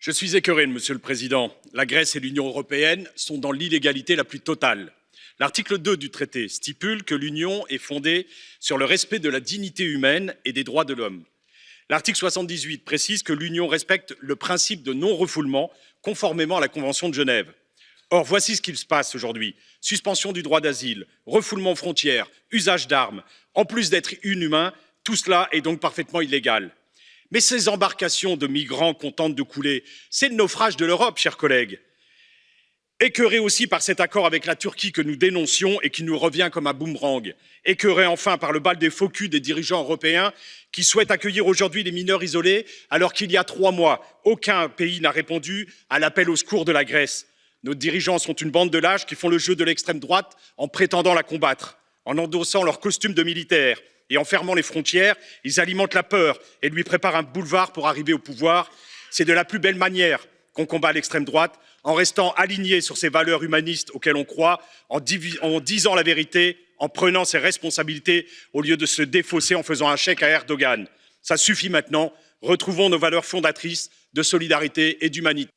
Je suis écœuré, Monsieur le Président. La Grèce et l'Union européenne sont dans l'illégalité la plus totale. L'article 2 du traité stipule que l'Union est fondée sur le respect de la dignité humaine et des droits de l'homme. L'article 78 précise que l'Union respecte le principe de non-refoulement conformément à la Convention de Genève. Or, voici ce qu'il se passe aujourd'hui. Suspension du droit d'asile, refoulement aux frontières, usage d'armes. En plus d'être inhumain, tout cela est donc parfaitement illégal. Mais ces embarcations de migrants qu'on de couler, c'est le naufrage de l'Europe, chers collègues. Écœurés aussi par cet accord avec la Turquie que nous dénoncions et qui nous revient comme un boomerang. Écœurés enfin par le bal des faux culs des dirigeants européens qui souhaitent accueillir aujourd'hui les mineurs isolés alors qu'il y a trois mois, aucun pays n'a répondu à l'appel au secours de la Grèce. Nos dirigeants sont une bande de lâches qui font le jeu de l'extrême droite en prétendant la combattre, en endossant leur costume de militaire, et en fermant les frontières, ils alimentent la peur et lui préparent un boulevard pour arriver au pouvoir. C'est de la plus belle manière qu'on combat l'extrême droite, en restant aligné sur ces valeurs humanistes auxquelles on croit, en, en, disant la vérité, en prenant ses responsabilités, au lieu de se défausser en faisant un chèque à Erdogan. Ça suffit maintenant, retrouvons nos valeurs fondatrices de solidarité et d'humanité.